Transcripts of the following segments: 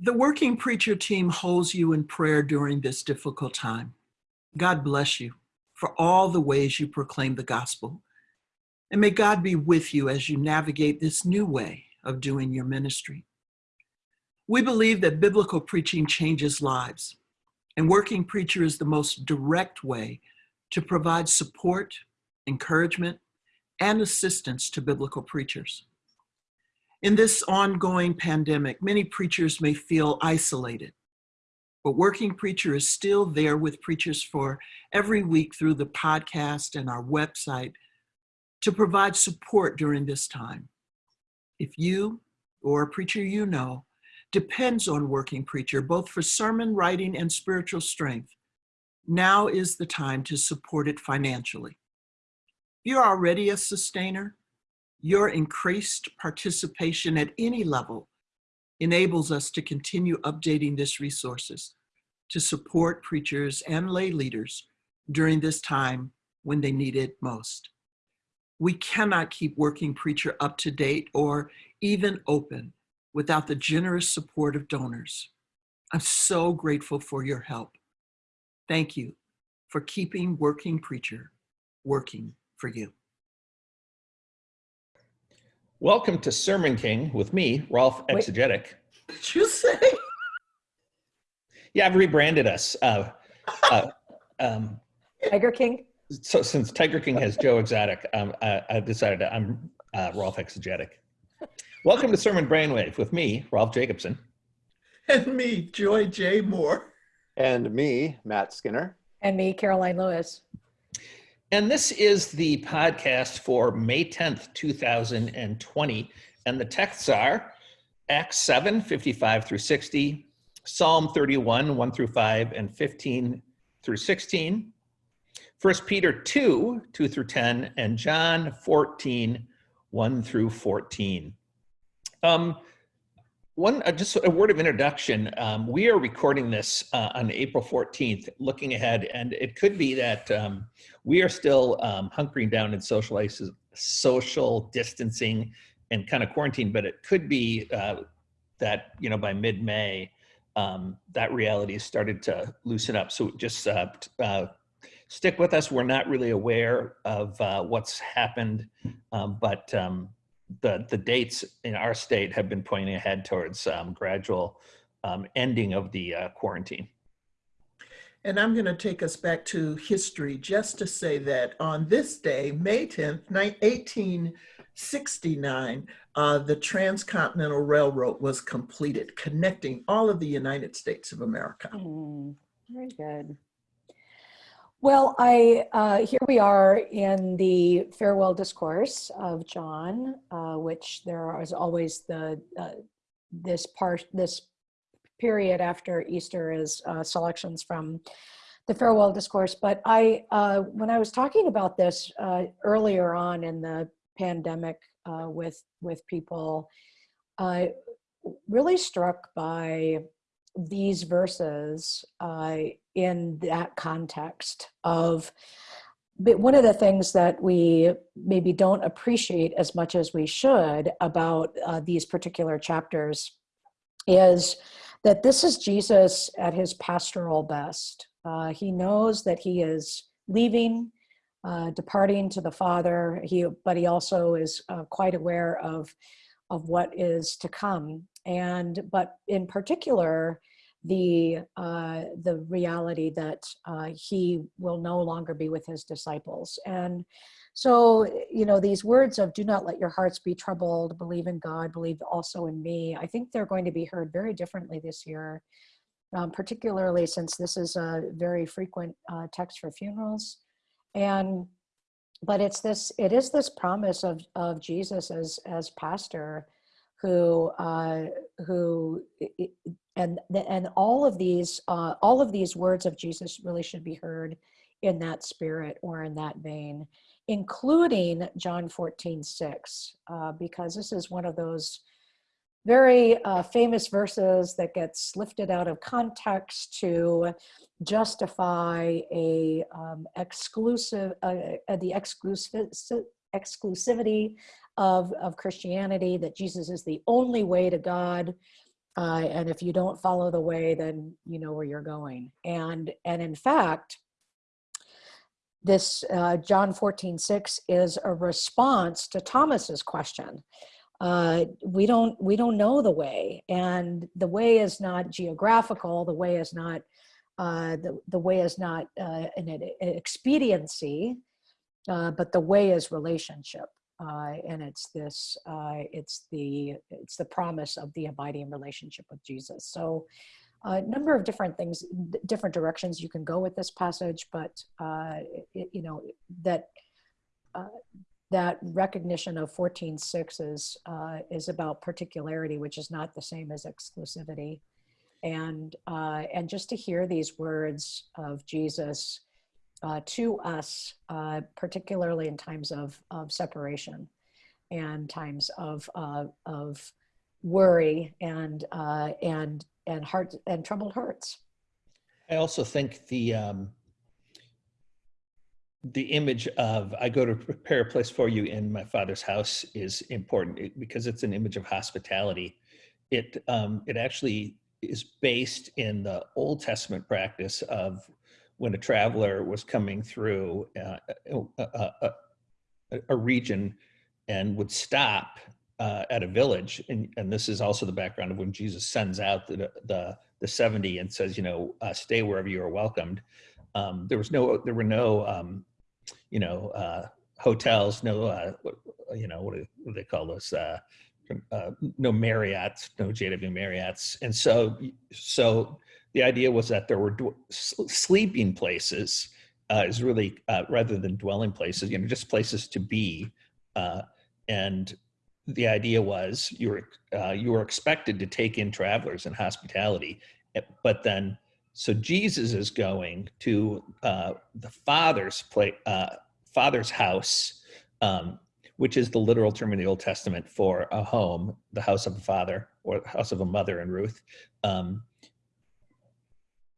The Working Preacher team holds you in prayer during this difficult time. God bless you for all the ways you proclaim the gospel. And may God be with you as you navigate this new way of doing your ministry. We believe that biblical preaching changes lives, and Working Preacher is the most direct way to provide support, encouragement, and assistance to biblical preachers. In this ongoing pandemic, many preachers may feel isolated, but Working Preacher is still there with preachers for every week through the podcast and our website to provide support during this time. If you or a preacher you know depends on Working Preacher, both for sermon writing and spiritual strength, now is the time to support it financially. You're already a sustainer, your increased participation at any level enables us to continue updating this resources to support preachers and lay leaders during this time when they need it most. We cannot keep working preacher up to date or even open without the generous support of donors. I'm so grateful for your help. Thank you for keeping Working Preacher working for you. Welcome to Sermon King with me, Rolf Wait. Exegetic. Did you say? Yeah, I've rebranded us. Uh, uh, um, Tiger King? so since Tiger King has Joe Exotic, um, I, I've decided that I'm uh, Rolf Exegetic. Welcome to Sermon Brainwave with me, Rolf Jacobson. And me, Joy J. Moore. And me, Matt Skinner. And me, Karoline Lewis. And this is the podcast for May 10th, 2020. And the texts are Acts 7, 55 through 60, Psalm 31, 1 through 5, and 15 through 16, 1 Peter 2, 2 through 10, and John 14, 1 through 14. Um, one, uh, just a word of introduction. Um, we are recording this uh, on April 14th, looking ahead, and it could be that um, we are still um, hunkering down in social, social distancing and kind of quarantine, but it could be uh, that, you know, by mid-May, um, that reality has started to loosen up. So just uh, uh, stick with us. We're not really aware of uh, what's happened, um, but um, the the dates in our state have been pointing ahead towards um, gradual um, ending of the uh, quarantine. And I'm going to take us back to history just to say that on this day, May 10th, 1869, uh, the Transcontinental Railroad was completed, connecting all of the United States of America. Mm, very good. Well, I uh, here we are in the farewell discourse of John, uh, which there is always the uh, this part this period after Easter is uh, selections from the farewell discourse. But I, uh, when I was talking about this uh, earlier on in the pandemic with with people, I really struck by these verses uh, in that context of but one of the things that we maybe don't appreciate as much as we should about uh, these particular chapters is that this is Jesus at his pastoral best. Uh, he knows that he is leaving, uh, departing to the Father. He, but he also is uh, quite aware of of what is to come. And but in particular, the uh, the reality that uh, he will no longer be with his disciples. And so, you know, these words of "Do not let your hearts be troubled. Believe in God. Believe also in me." I think they're going to be heard very differently this year um, particularly since this is a very frequent uh, text for funerals. And but it's this it is this promise of of Jesus as as pastor who uh, who and and all of these uh, all of these words of Jesus really should be heard in that spirit or in that vein, including John 14, 6, uh, because this is one of those very uh, famous verses that gets lifted out of context to justify a um, exclusive uh, uh, the exclusive exclusivity of of Christianity that Jesus is the only way to God Uh, and if you don't follow the way, then you know where you're going. And and in fact, this uh, John 14, 6 is a response to Thomas's question. Uh, we don't we don't know the way, and the way is not geographical. The way is not uh, the the way is not uh, an, expediency, uh, but the way is relationship, uh, and it's this uh, it's the it's the promise of the abiding relationship with Jesus. So a number of different things, different directions you can go with this passage, but uh, it, you know that uh, that recognition of 14.6 is uh, is about particularity, which is not the same as exclusivity, and uh, and just to hear these words of Jesus uh, to us, uh, particularly in times of of separation, and times of uh, of worry and uh, and and heart and troubled hearts. I also think the um, the image of I go to prepare a place for you in my father's house is important because it's an image of hospitality. It um, it actually is based in the Old Testament practice of when a traveler was coming through uh, a, a, a, a region and would stop uh, at a village, and, and this is also the background of when Jesus sends out the the, the seventy and says, you know, uh, stay wherever you are welcomed. Um, there was no, there were no, um, you know, uh, hotels, no, uh, you know, what do, what do they call those? Uh, uh, no Marriott's, no JW Marriott's, and so so the idea was that there were sleeping places uh, is really uh, rather than dwelling places, you know, just places to be, uh, and the idea was you were uh, you were expected to take in travelers and hospitality, eh, but then so Jesus is going to uh, the Father's play, uh, Father's house, um, which is the literal term in the Old Testament for a home, the house of a father or the house of a mother in Ruth, um,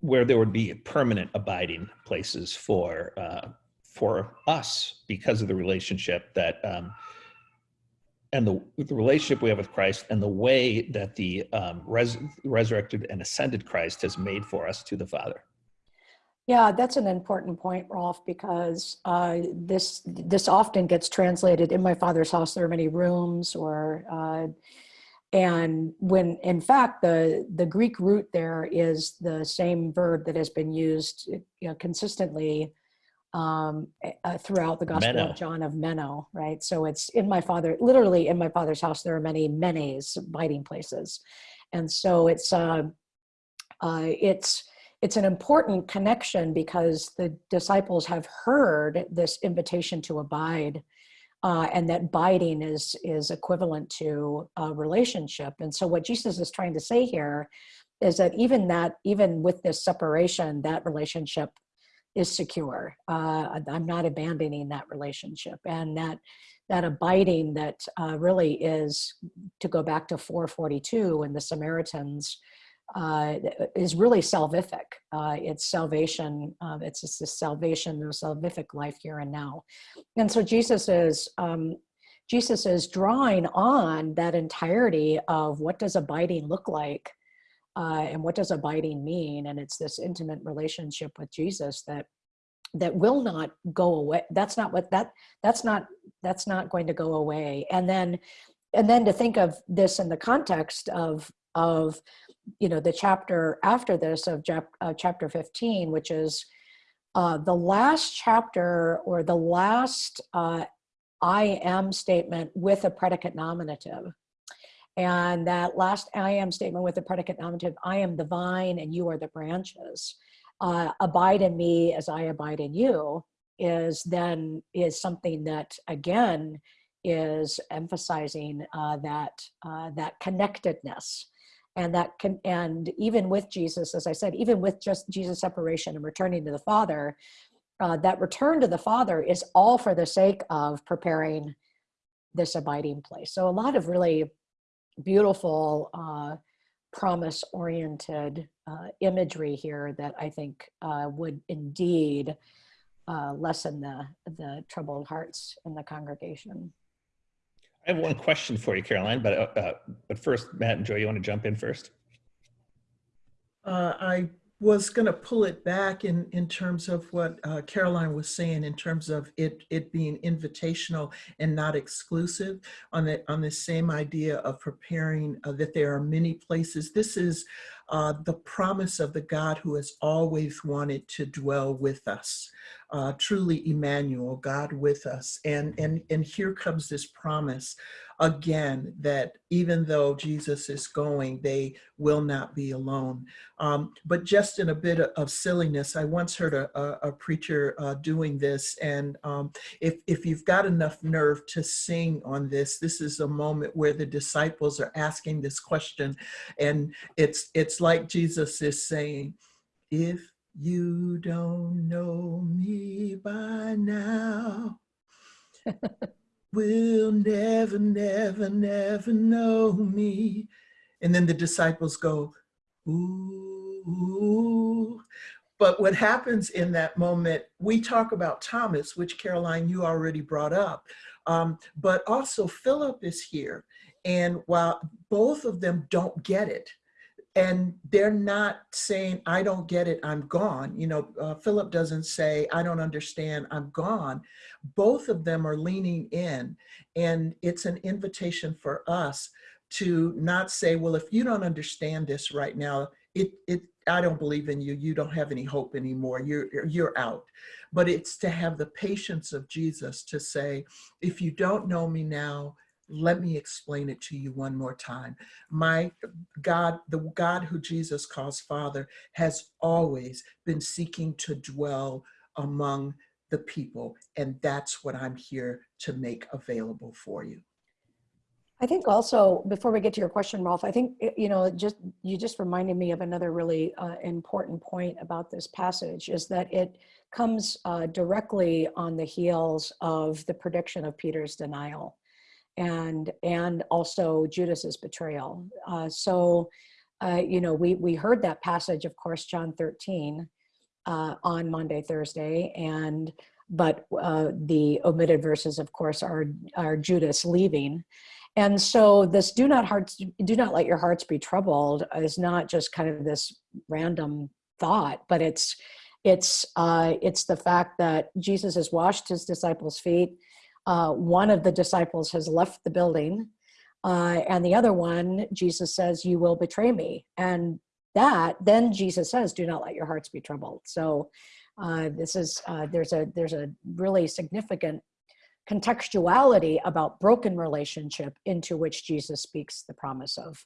where there would be permanent abiding places for uh, for us because of the relationship that um, and the, the relationship we have with Christ and the way that the um, res, resurrected and ascended Christ has made for us to the Father. Yeah, that's an important point, Rolf, because uh, this this often gets translated in my father's house. There are many rooms, or uh, and when in fact the the Greek root there is the same verb that has been used you know, consistently um, uh, throughout the Gospel Meno. of John of Meno, right? So it's in my father, literally in my father's house. There are many menes, biting places, and so it's uh, uh, it's it's an important connection because the disciples have heard this invitation to abide uh, and that biding is is equivalent to a relationship. And so what jesus is trying to say here is that even that even with this separation that relationship is secure. Uh, i'm not abandoning that relationship. And that that abiding that uh, really is to go back to 442 and the samaritans uh, is really salvific. Uh, it's salvation. Uh, it's just this salvation, the salvific life here and now. And so Jesus is um, Jesus is drawing on that entirety of what does abiding look like, uh, and what does abiding mean. And it's this intimate relationship with Jesus that that will not go away. That's not what that that's not that's not going to go away. And then and then to think of this in the context of of you know the chapter after this of uh, chapter 15 which is uh, the last chapter or the last uh, i am statement with a predicate nominative. And that last i am statement with a predicate nominative i am the vine and you are the branches. Uh, abide in me as i abide in you is then is something that again is emphasizing uh, that uh, that connectedness and that can and even with jesus as i said even with just jesus separation and returning to the father uh, that return to the father is all for the sake of preparing this abiding place. So a lot of really beautiful uh, promise oriented uh, imagery here that i think uh, would indeed uh, lessen the the troubled hearts in the congregation I have one question for you, Karoline, but uh, uh, but first, Matt and Joy, you want to jump in first? Uh, I was going to pull it back in, in terms of what uh, Karoline was saying, in terms of it, it being invitational and not exclusive on the, on the same idea of preparing uh, that there are many places. This is uh, the promise of the God who has always wanted to dwell with us. Uh, truly Emmanuel, God with us. And, and, and here comes this promise again that even though Jesus is going, they will not be alone. Um, but just in a bit of silliness, I once heard a, a, a preacher uh, doing this, and um, if, if you've got enough nerve to sing on this, this is a moment where the disciples are asking this question, and it's it's like Jesus is saying, "If you don't know me by now." will never, never, never know me. And then the disciples go, ooh. But what happens in that moment, we talk about Thomas, which Karoline, you already brought up, um, but also Philip is here. And while both of them don't get it, and they're not saying i don't get it i'm gone. You know uh, philip doesn't say i don't understand i'm gone. Both of them are leaning in and it's an invitation for us to not say well if you don't understand this right now it it i don't believe in you you don't have any hope anymore you're you're out. But it's to have the patience of jesus to say if you don't know me now let me explain it to you one more time. My God, the God who Jesus calls Father, has always been seeking to dwell among the people. And that's what I'm here to make available for you. I think also, before we get to your question, Rolf, I think, you know, just you just reminded me of another really uh, important point about this passage is that it comes uh, directly on the heels of the prediction of Peter's denial and and also Judas's betrayal. Uh, so, uh, you know, we we heard that passage, of course, John 13, uh, on Maundy, Thursday, and but uh, the omitted verses, of course, are are Judas leaving. And so this do not hearts do not let your hearts be troubled is not just kind of this random thought, but it's it's uh, it's the fact that Jesus has washed his disciples' feet uh, one of the disciples has left the building uh, and the other one jesus says you will betray me. And that then jesus says do not let your hearts be troubled. So uh, this is uh, there's a there's a really significant contextuality about broken relationship into which jesus speaks the promise of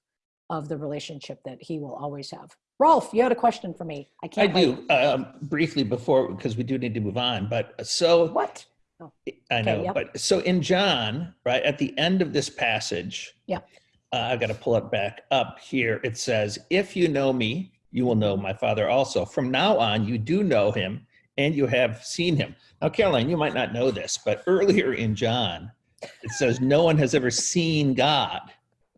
of the relationship that he will always have. Rolf you had a question for me. I can't i do um, briefly before because we do need to move on but so what Oh. I know, yep. but so in John, right at the end of this passage, Yeah. uh, I got to pull it back up here. It says, "If you know me, you will know my Father also. From now on, you do know him, and you have seen him." Now, Karoline, you might not know this, but earlier in John, it says, "No one has ever seen God.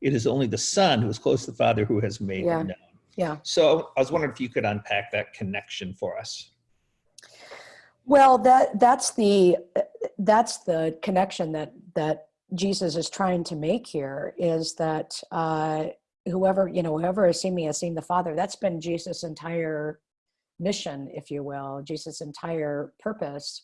It is only the Son who is close to the Father who has made Yeah. him known." yeah So I was wondering if you could unpack that connection for us. Well, that that's the that's the connection that that Jesus is trying to make here is that uh, whoever you know whoever has seen me has seen the Father. That's been Jesus' entire mission, if you will, Jesus' entire purpose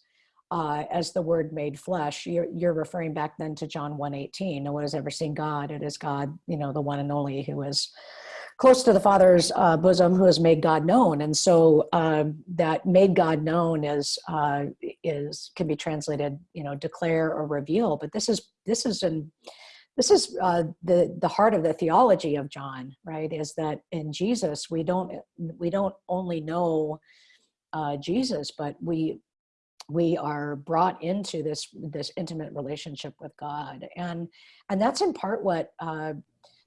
uh, as the Word made flesh. You're, you're referring back then to John 1.18. No one has ever seen God. It is God, you know, the one and only who is close to the Father's uh, bosom, who has made God known. And so um, that made God known is uh, is can be translated, you know, declare or reveal. But this is this is in this is uh, the the heart of the theology of John, right? Is that in Jesus we don't we don't only know uh, Jesus, but we we are brought into this this intimate relationship with God, and and that's in part what uh,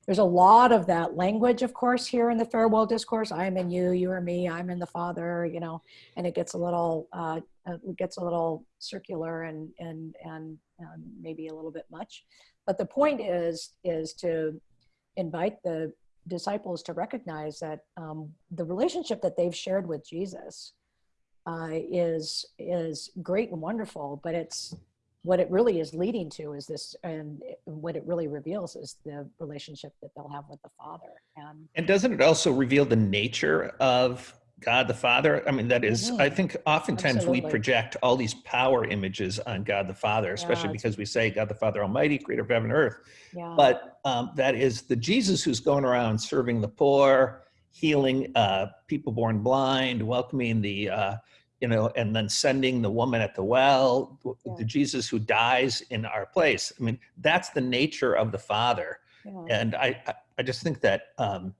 there's a lot of that language, of course, here in the farewell discourse. I'm in you, you are me, I'm in the Father, you know, and it gets a little, uh, it gets a little circular and and and um, maybe a little bit much. But the point is is to invite the disciples to recognize that um, the relationship that they've shared with Jesus uh, is is great and wonderful, but it's what it really is leading to is this, and what it really reveals is the relationship that they'll have with the Father. And And doesn't it also reveal the nature of God the Father? I mean, that is, I Mhm. think oftentimes we project all these power images on God the Father, especially Yeah, because we say God the Father Almighty, creator of heaven and earth. yeah, But um, that is the Jesus who's going around serving the poor, healing uh, people born blind, welcoming the, uh, you know, and then sending the woman at the well, Yeah. the Jesus who dies in our place. I mean, that's the nature of the Father. yeah. And I, I- just think that um,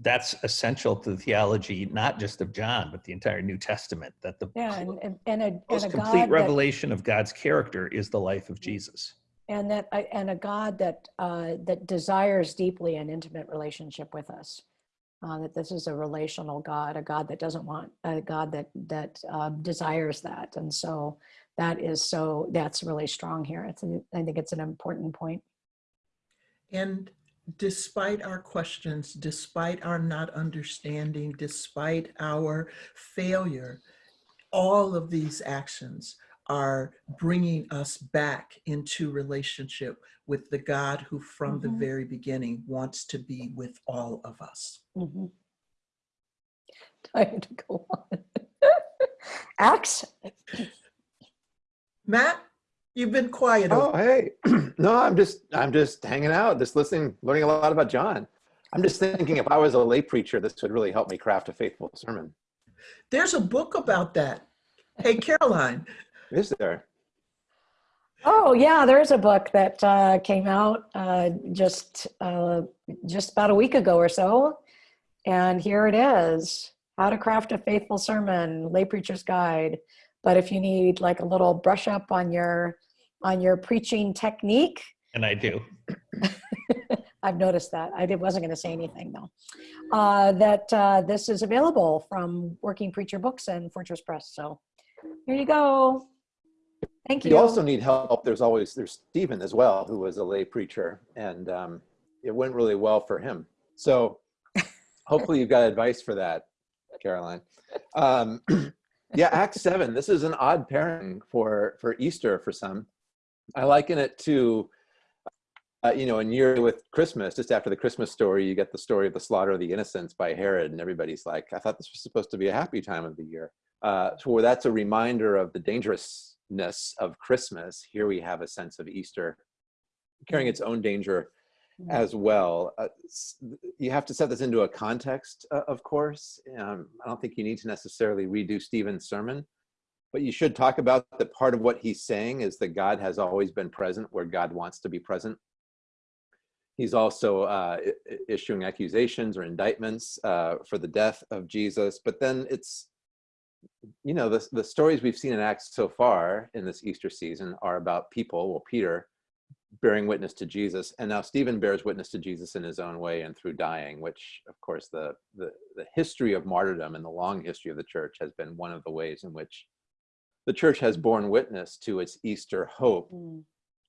that's essential to the theology, not just of John, but the entire New Testament, that the Yeah, and, and, and a, and most a complete God that, revelation of God's character is the life of Jesus. and that, and a God that, uh, that desires deeply an intimate relationship with us. Uh, that this is a relational God, a God that doesn't want, a God that, that uh, desires that. And so that is so, that's really strong here. It's, an- I think it's an important point. And despite our questions, despite our not understanding, despite our failure, all of these actions are bringing us back into relationship with the God who from the Mhm. very beginning wants to be with all of us. Mhm. Time to go on. Acts, Matt, you've been quiet. Oh, over- hey. no, I'm just I'm just hanging out, just listening, learning a lot about John. I'm just thinking if I was a lay preacher, this would really help me craft a faithful sermon. There's a book about that. Hey, Karoline, Is there? Oh yeah, there's a book that uh, came out uh, just uh, just about a week ago or so, and here it is: How to Craft a Faithful Sermon, Lay Preacher's Guide. But if you need like a little brush up on your on your preaching technique, And I do. I've noticed that. I did, wasn't going to say anything though. Uh, that uh, this is available from Working Preacher Books and Fortress Press. So here you go. Thank If you. you also need help, there's always there's Stephen as well, who was a lay preacher, and um, it went really well for him. So hopefully you've got advice for that, Karoline. Um, yeah, Act Seven. This is an odd pairing for for Easter for some. I liken it to, uh, you know, in year with Christmas. Just after the Christmas story, you get the story of the slaughter of the innocents by Herod, and everybody's like, "I thought this was supposed to be a happy time of the year." Uh, so that's a reminder of the dangerousness of Christmas. Here we have a sense of Easter carrying its own danger Mhm. as well. Uh, you have to set this into a context, uh, of course. Um, I don't think you need to necessarily redo Stephen's sermon, but you should talk about that part of what he's saying is that God has always been present where God wants to be present. He's also uh, issuing accusations or indictments uh, for the death of Jesus. But then it's, you know, the, the stories we've seen in Acts so far in this Easter season are about people, well, Peter, bearing witness to Jesus, and now Stephen bears witness to Jesus in his own way and through dying, which, of course, the, the, the history of martyrdom and the long history of the church has been one of the ways in which the church has borne witness to its Easter hope Mm.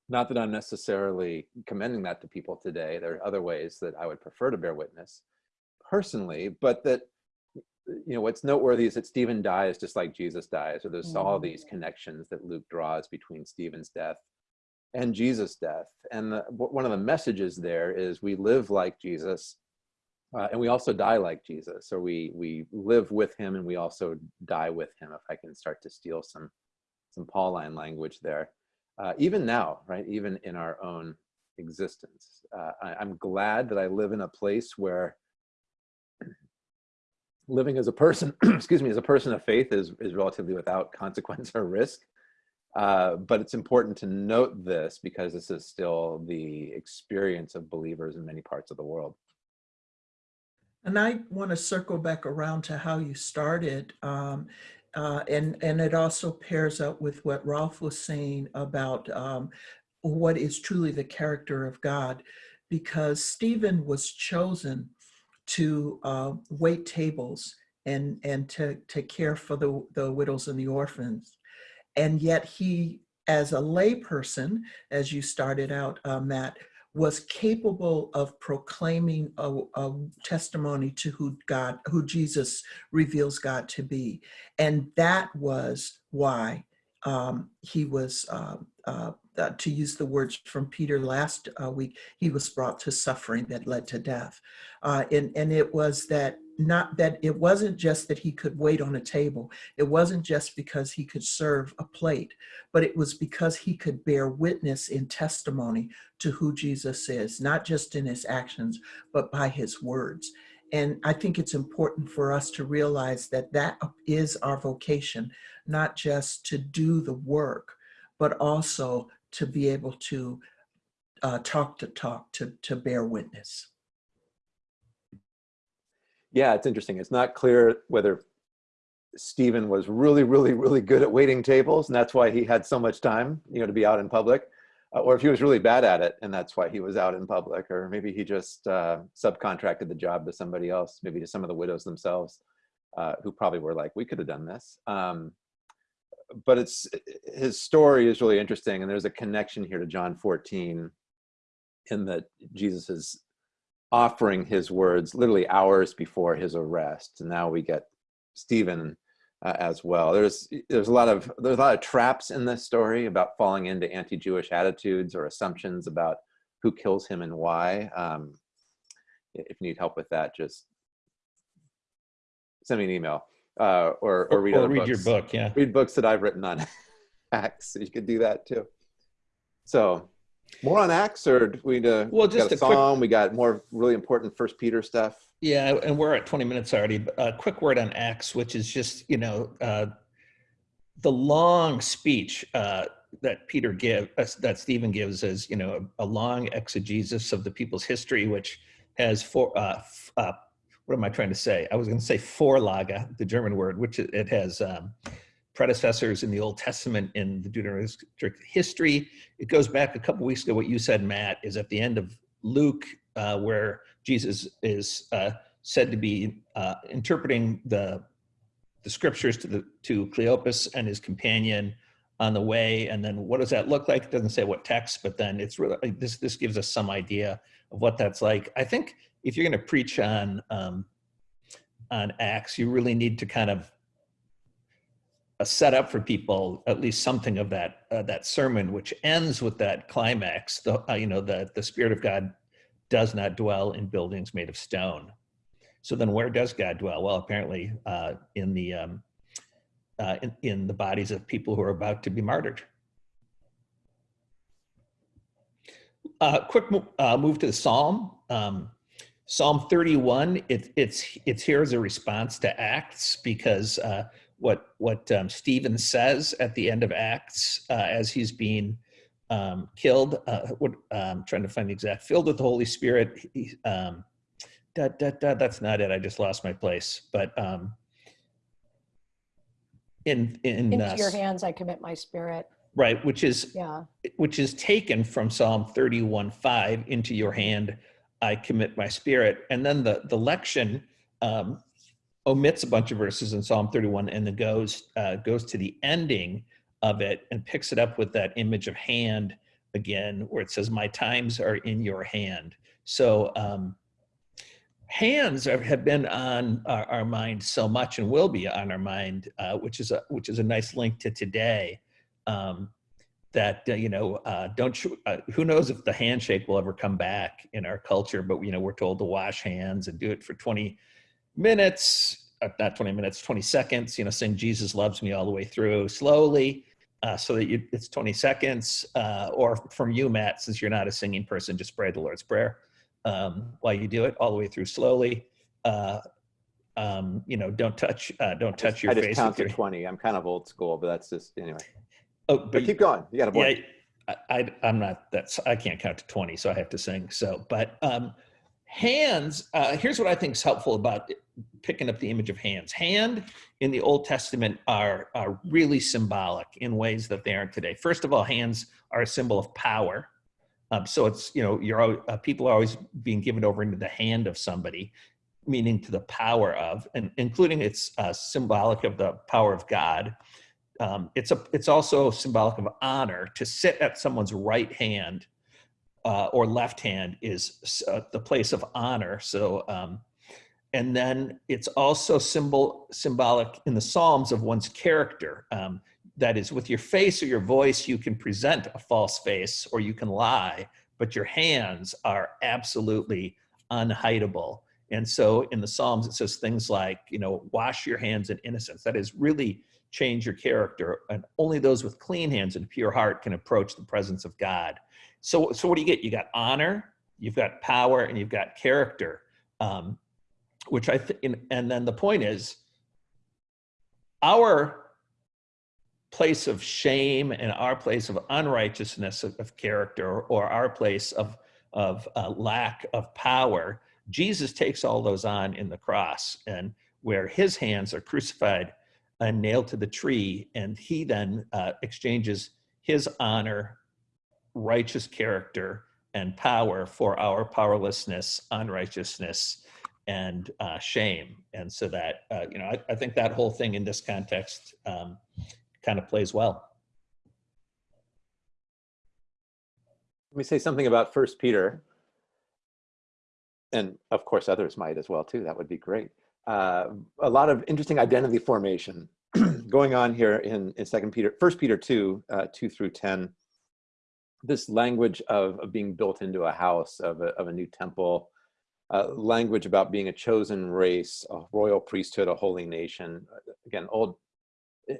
not that I'm necessarily commending that to people today. There are other ways that I would prefer to bear witness personally, but that, you know, what's noteworthy is that Stephen dies just like Jesus dies, or there's all Mhm. these connections that Luke draws between Stephen's death and Jesus' death. And the, one of the messages there is we live like Jesus, uh, and we also die like Jesus, So we we live with him and we also die with him. If I can start to steal some some Pauline language there uh, even now, right? Even in our own existence. Uh, I, I'm glad that I live in a place where living as a person, excuse me, as a person of faith is, is relatively without consequence or risk. Uh, but it's important to note this because this is still the experience of believers in many parts of the world. And I want to circle back around to how you started. Um, uh, and, and it also pairs up with what Rolf was saying about um, what is truly the character of God, because Stephen was chosen to uh, wait tables and, and to, to care for the, the widows and the orphans. And yet he, as a layperson, as you started out, uh, Matt, was capable of proclaiming a, a testimony to who God, who Jesus reveals God to be. And that was why um, he was, uh, uh, uh, to use the words from Peter last uh, week, he was brought to suffering that led to death. Uh, and, and it was that not that it wasn't just that he could wait on a table. It wasn't just because he could serve a plate, but it was because he could bear witness in testimony to who Jesus is, not just in his actions, but by his words. And I think it's important for us to realize that that is our vocation, not just to do the work, but also to be able to uh, talk to talk, to, to bear witness. Yeah, it's interesting. It's not clear whether Stephen was really, really, really good at waiting tables, and that's why he had so much time, you know, to be out in public, uh, or if he was really bad at it, and that's why he was out in public, or maybe he just uh, subcontracted the job to somebody else, maybe to some of the widows themselves, uh, who probably were like, "We could have done this." Um, but it's his story is really interesting, and there's a connection here to John 14, in that Jesus is offering his words literally hours before his arrest. And now we get Stephen uh, as well. There's there's a lot of there's a lot of traps in this story about falling into anti-Jewish attitudes or assumptions about who kills him and why. Um, if you need help with that, just send me an email uh, or or read or other read books. your book. Yeah. Read books that I've written on Acts. You could do that too. So more on Acts, or we need to? Well, we just got a, a quick- We got more really important First Peter stuff. Yeah, and we're at 20 minutes already. But a quick word on Acts, which is just, you know, uh, the long speech uh, that Peter give, uh, that Stephen gives is, you know, a, a long exegesis of the people's history, which has four, uh, uh, what am I trying to say? I was going to say Vorlage, the German word, which it, has um, predecessors in the Old Testament in the Deuteronomic history. It goes back a couple weeks ago. What you said, Matt, is at the end of Luke, uh, where Jesus is uh, said to be uh, interpreting the the scriptures to the to Cleopas and his companion on the way. And then what does that look like? It doesn't say what text, but then it's really this this gives us some idea of what that's like. I think if you're going to preach on um, on Acts, you really need to kind of uh, set up for people at least something of that uh, that sermon, which ends with that climax. The uh, you know the the Spirit of God does not dwell in buildings made of stone. So then, where does God dwell? Well, apparently uh, in the um, uh, in, in the bodies of people who are about to be martyred. Uh, quick mo- uh, move to the Psalm. Um, Psalm 31. It, it's it's here as a response to Acts because uh, what what um, Stephen says at the end of Acts uh, as he's being um, killed. Uh, what um, trying to find the exact filled with the Holy Spirit. He, um, da, da, da, that's not it. I just lost my place. But um, in in Into uh, your hands I commit my spirit. right, which is Yeah. which is taken from Psalm 31 5 into your hand I commit my spirit. And then the, the lection um, omits a bunch of verses in Psalm 31 and then goes, uh, goes to the ending of it and picks it up with that image of hand again, where it says, My times are in your hand. So um, hands are, have been on our, our mind so much and will be on our mind, uh, which is a which is a nice link to today. Um, that uh, you know uh, don't uh, who knows if the handshake will ever come back in our culture but you know we're told to wash hands and do it for 20 minutes uh, not 20 minutes 20 seconds you know sing jesus loves me all the way through slowly uh, so that you, it's 20 seconds uh, or from you matt since you're not a singing person just pray the lord's prayer um, while you do it all the way through slowly uh, um, you know don't touch uh, don't touch your I just face count to your, 20. I'm kind of old school, but that's just, anyway. Oh, But but keep going. You got a point. yeah, I, I I'm not that's I can't count to 20, so I have to sing. So, but um, hands. Uh, here's what I think is helpful about picking up the image of hands. Hand in the Old Testament are are really symbolic in ways that they aren't today. First of all, hands are a symbol of power. Um, so it's you know you're uh, people are always being given over into the hand of somebody, meaning to the power of, and including it's uh, symbolic of the power of God um, it's a it's also symbolic of honor to sit at someone's right hand uh, or left hand is uh, the place of honor so um, and then it's also symbol symbolic in the psalms of one's character um, that is with your face or your voice, you can present a false face or you can lie, but your hands are absolutely unhideable. And so in the Psalms, it says things like, you know, wash your hands in innocence. That is really change your character. And only those with clean hands and pure heart can approach the presence of God. So, so what do you get? You got honor, you've got power, and you've got character. Um, which I think, and then the point is, our place of shame and our place of unrighteousness of, of character or our place of, of uh, lack of power, Jesus takes all those on in the cross and where his hands are crucified and nailed to the tree and he then uh, exchanges his honor, righteous character and power for our powerlessness, unrighteousness, and uh, shame. And so that, uh, you know, I, I, think that whole thing in this context um, kind of plays well. Let me say something about First Peter. And of course, others might as well too. That would be great. Uh, a lot of interesting identity formation going on here in, in Second Peter, First Peter 2, uh, 2 through 10. This language of, of being built into a house, of a, of a new temple, uh, language about being a chosen race, a royal priesthood, a holy nation. Again, old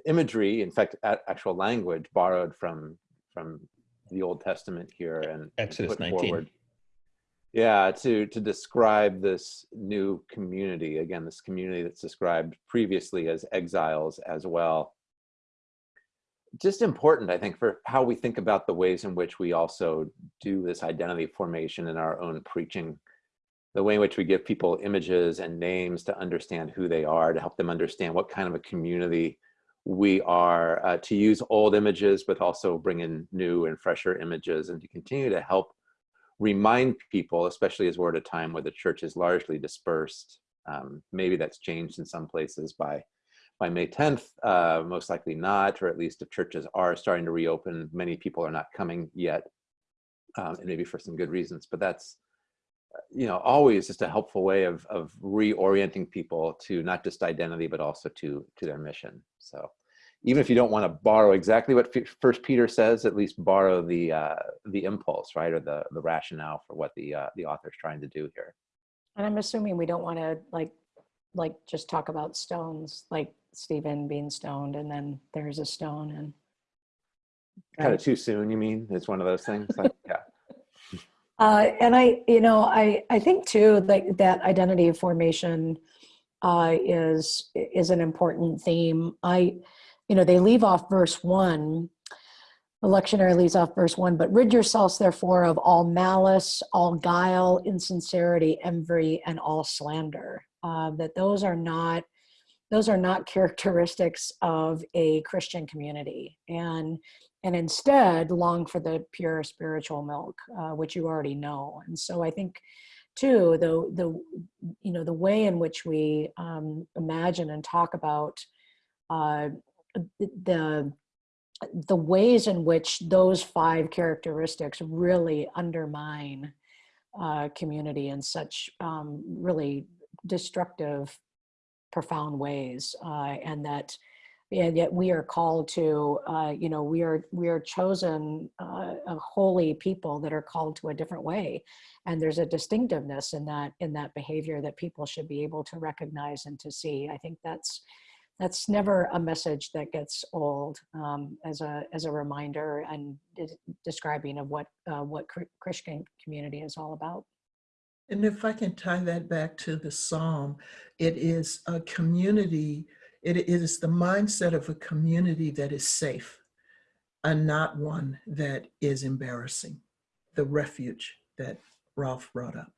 imagery, in fact, actual language borrowed from from the Old Testament here and Exodus put 19. Forward. Yeah, to to describe this new community again, this community that's described previously as exiles as well. Just important, I think, for how we think about the ways in which we also do this identity formation in our own preaching the way in which we give people images and names to understand who they are, to help them understand what kind of a community we are, uh, to use old images, but also bring in new and fresher images and to continue to help remind people, especially as we're at a time where the church is largely dispersed. Um, maybe that's changed in some places by by May 10th, uh, most likely not, or at least if churches are starting to reopen, many people are not coming yet, um, and maybe for some good reasons, but that's you know, always just a helpful way of, of reorienting people to not just identity, but also to, to their mission. So even if you don't want to borrow exactly what First Peter says, at least borrow the uh, the impulse, right, or the the rationale for what the uh, the author's trying to do here. And I'm assuming we don't want to like like just talk about stones, like Stephen being stoned, and then there's a stone, and kind of too soon. You mean it's one of those things? Like, yeah. Uh, and I, you know, I, I think too like that identity formation uh, is is an important theme. I, you know, they leave off verse one. The lectionary leaves off verse one, but rid yourselves therefore of all malice, all guile, insincerity, envy, and all slander. Uh, that those are not those are not characteristics of a Christian community. And and instead long for the pure spiritual milk, uh, which you already know. And so I think too, the, the, you know, the way in which we um, imagine and talk about uh, the, the ways in which those five characteristics really undermine uh, community in such um, really destructive, profound ways, uh, and that and yet we are called to uh, you know we are we are chosen uh, a holy people that are called to a different way. And there's a distinctiveness in that in that behavior that people should be able to recognize and to see. I think that's that's never a message that gets old um, as a as a reminder and describing of what uh, what christian community is all about and if i can tie that back to the psalm it is a community it is the mindset of a community that is safe and not one that is embarrassing, the refuge that Rolf brought up.